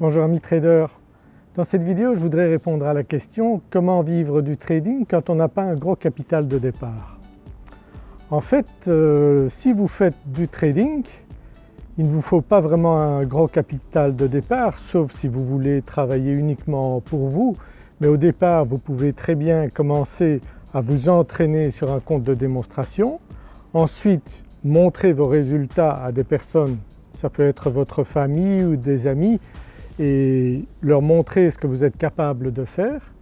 Bonjour amis traders, dans cette vidéo je voudrais répondre à la question comment vivre du trading quand on n'a pas un gros capital de départ? En fait euh, si vous faites du trading il ne vous faut pas vraiment un gros capital de départ sauf si vous voulez travailler uniquement pour vous. Mais au départ vous pouvez très bien commencer à vous entraîner sur un compte de démonstration, ensuite montrer vos résultats à des personnes, ça peut être votre famille ou des amis et leur montrer ce que vous êtes capable de faire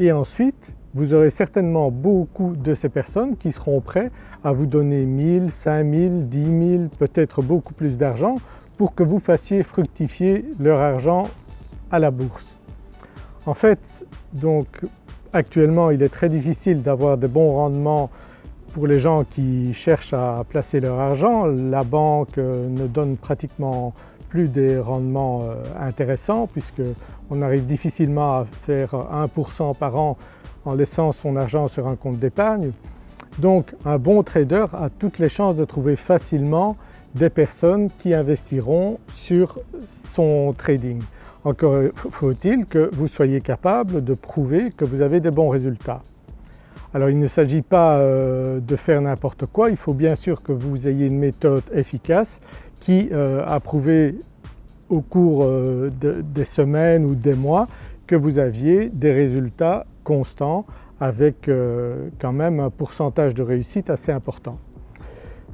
et ensuite vous aurez certainement beaucoup de ces personnes qui seront prêts à vous donner 1000, 5000, 10 000, peut-être beaucoup plus d'argent pour que vous fassiez fructifier leur argent à la bourse. En fait donc actuellement il est très difficile d'avoir de bons rendements pour les gens qui cherchent à placer leur argent. La banque euh, ne donne pratiquement plus des rendements euh, intéressants puisqu'on arrive difficilement à faire 1% par an en laissant son argent sur un compte d'épargne. Donc un bon trader a toutes les chances de trouver facilement des personnes qui investiront sur son trading. Encore faut-il que vous soyez capable de prouver que vous avez des bons résultats. Alors il ne s'agit pas euh, de faire n'importe quoi, il faut bien sûr que vous ayez une méthode efficace qui euh, a prouvé au cours euh, des semaines ou des mois que vous aviez des résultats constants avec euh, quand même un pourcentage de réussite assez important.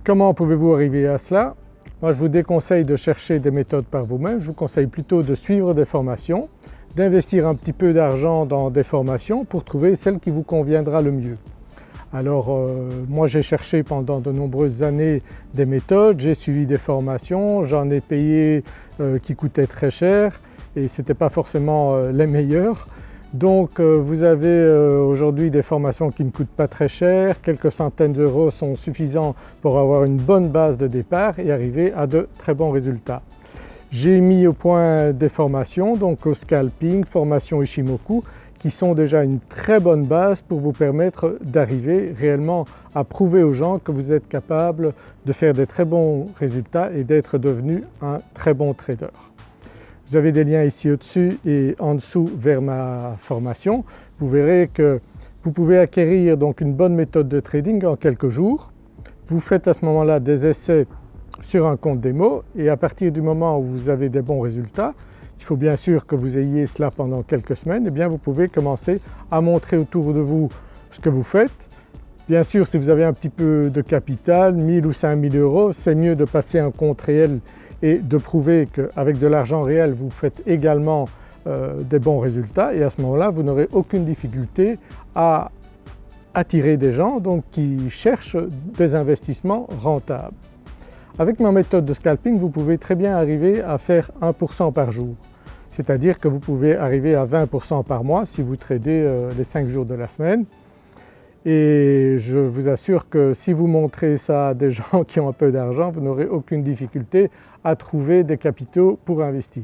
Comment pouvez-vous arriver à cela? Moi je vous déconseille de chercher des méthodes par vous-même, je vous conseille plutôt de suivre des formations, d'investir un petit peu d'argent dans des formations pour trouver celle qui vous conviendra le mieux. Alors euh, moi j'ai cherché pendant de nombreuses années des méthodes, j'ai suivi des formations, j'en ai payé euh, qui coûtaient très cher et ce n'était pas forcément euh, les meilleures. Donc vous avez aujourd'hui des formations qui ne coûtent pas très cher, quelques centaines d'euros sont suffisants pour avoir une bonne base de départ et arriver à de très bons résultats. J'ai mis au point des formations donc au scalping, formation Ishimoku qui sont déjà une très bonne base pour vous permettre d'arriver réellement à prouver aux gens que vous êtes capable de faire des très bons résultats et d'être devenu un très bon trader. Vous avez des liens ici au-dessus et en dessous vers ma formation. Vous verrez que vous pouvez acquérir donc une bonne méthode de trading en quelques jours. Vous faites à ce moment-là des essais sur un compte démo et à partir du moment où vous avez des bons résultats, il faut bien sûr que vous ayez cela pendant quelques semaines, et eh bien vous pouvez commencer à montrer autour de vous ce que vous faites. Bien sûr si vous avez un petit peu de capital, 1000 ou 5000 euros, c'est mieux de passer un compte réel et de prouver qu'avec de l'argent réel vous faites également euh, des bons résultats et à ce moment-là vous n'aurez aucune difficulté à attirer des gens qui cherchent des investissements rentables. Avec ma méthode de scalping vous pouvez très bien arriver à faire 1% par jour c'est-à-dire que vous pouvez arriver à 20% par mois si vous tradez euh, les 5 jours de la semaine. Et je vous assure que si vous montrez ça à des gens qui ont un peu d'argent, vous n'aurez aucune difficulté à trouver des capitaux pour investir.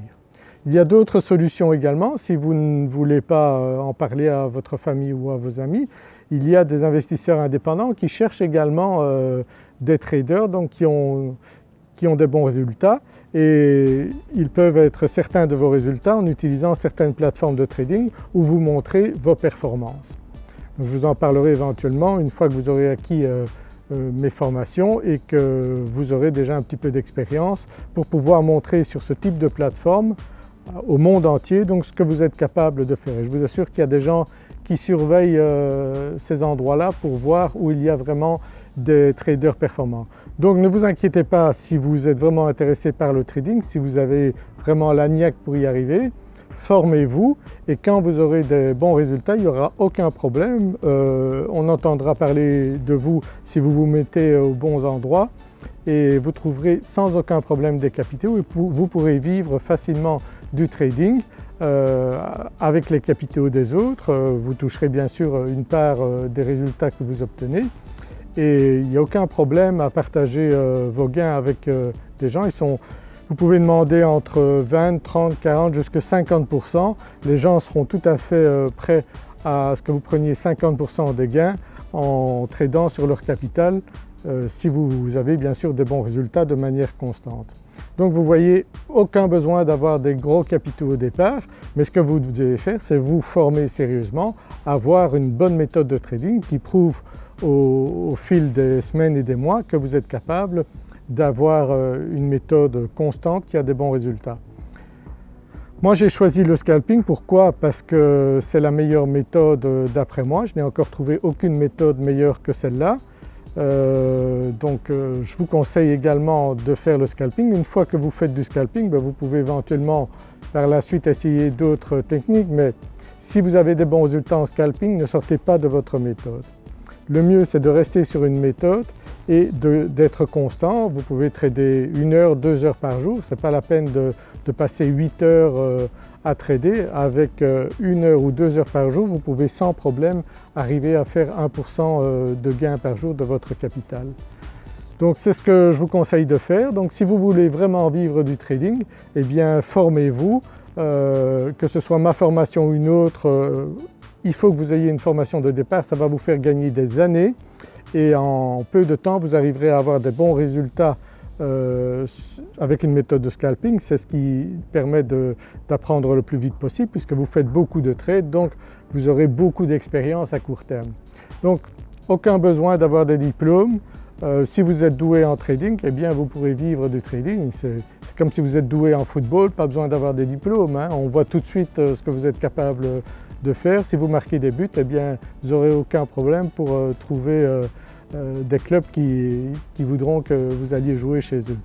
Il y a d'autres solutions également, si vous ne voulez pas euh, en parler à votre famille ou à vos amis, il y a des investisseurs indépendants qui cherchent également euh, des traders donc qui ont, qui ont des bons résultats et ils peuvent être certains de vos résultats en utilisant certaines plateformes de trading où vous montrez vos performances. je vous en parlerai éventuellement une fois que vous aurez acquis euh, euh, mes formations et que vous aurez déjà un petit peu d'expérience pour pouvoir montrer sur ce type de plateforme euh, au monde entier donc ce que vous êtes capable de faire. je vous assure qu'il y a des gens qui surveillent euh, ces endroits-là pour voir où il y a vraiment des traders performants. Donc ne vous inquiétez pas si vous êtes vraiment intéressé par le trading, si vous avez vraiment la niaque pour y arriver, formez-vous et quand vous aurez des bons résultats il n'y aura aucun problème. Euh, on entendra parler de vous si vous vous mettez aux bons endroits et vous trouverez sans aucun problème des capitaux et vous pourrez vivre facilement du trading euh, avec les capitaux des autres. Euh, vous toucherez bien sûr une part euh, des résultats que vous obtenez et il n'y a aucun problème à partager vos gains avec des gens. Vous pouvez demander entre 20, 30, 40 jusqu'à 50%. Les gens seront tout à fait prêts à ce que vous preniez 50% des gains en tradant sur leur capital si vous avez bien sûr des bons résultats de manière constante. Donc vous voyez aucun besoin d'avoir des gros capitaux au départ mais ce que vous devez faire c'est vous former sérieusement, avoir une bonne méthode de trading qui prouve au, fil des semaines et des mois que vous êtes capable d'avoir euh, une méthode constante qui a des bons résultats. Moi j'ai choisi le scalping, pourquoi? Parce que c'est la meilleure méthode euh, d'après moi, je n'ai encore trouvé aucune méthode meilleure que celle-là. Euh, donc euh, je vous conseille également de faire le scalping. Une fois que vous faites du scalping, ben, vous pouvez éventuellement par la suite essayer d'autres techniques mais si vous avez des bons résultats en scalping, ne sortez pas de votre méthode. Le mieux c'est de rester sur une méthode et d'être constant. Vous pouvez trader une heure, deux heures par jour, ce n'est pas la peine de, passer 8 heures euh, à trader. Avec euh, une heure ou deux heures par jour, vous pouvez sans problème arriver à faire 1% euh, de gain par jour de votre capital. Donc c'est ce que je vous conseille de faire. Donc si vous voulez vraiment vivre du trading, eh bien formez-vous, que ce soit ma formation ou une autre, il faut que vous ayez une formation de départ, ça va vous faire gagner des années et en peu de temps vous arriverez à avoir des bons résultats euh, avec une méthode de scalping, c'est ce qui permet d'apprendre le plus vite possible puisque vous faites beaucoup de trades donc vous aurez beaucoup d'expérience à court terme. Donc aucun besoin d'avoir des diplômes, euh, si vous êtes doué en trading, eh bien vous pourrez vivre du trading. C'est comme si vous êtes doué en football, pas besoin d'avoir des diplômes. Hein. On voit tout de suite euh, ce que vous êtes capable faire. Si vous marquez des buts, eh bien vous n'aurez aucun problème pour trouver euh, des clubs qui, voudront que vous alliez jouer chez eux.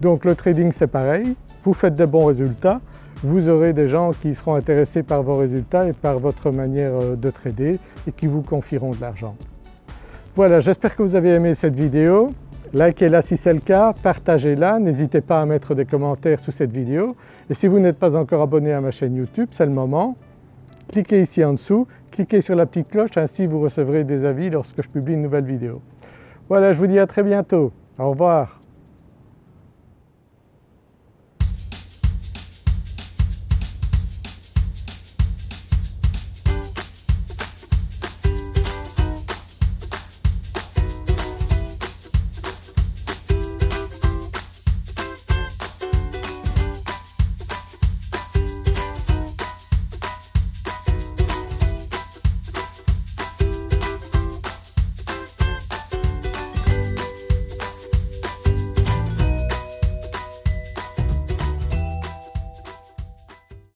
Donc le trading c'est pareil, vous faites des bons résultats, vous aurez des gens qui seront intéressés par vos résultats et par votre manière euh, de trader et qui vous confieront de l'argent. Voilà, j'espère que vous avez aimé cette vidéo. Likez-la si c'est le cas, partagez-la, n'hésitez pas à mettre des commentaires sous cette vidéo et si vous n'êtes pas encore abonné à ma chaîne YouTube, c'est le moment. Cliquez ici en dessous cliquez sur la petite cloche, ainsi vous recevrez des avis lorsque je publie une nouvelle vidéo. Voilà, je vous dis à très bientôt. Au revoir.